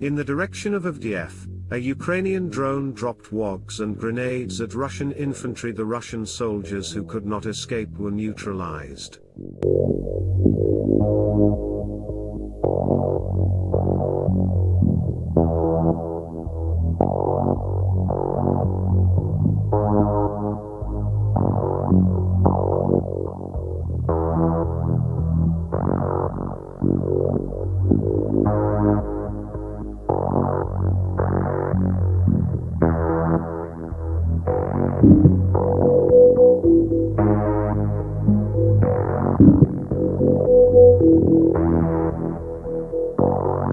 In the direction of Avdiivka, a Ukrainian drone dropped VOGs and grenades at Russian infantry. The Russian soldiers who could not escape were neutralized.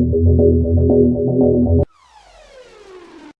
何?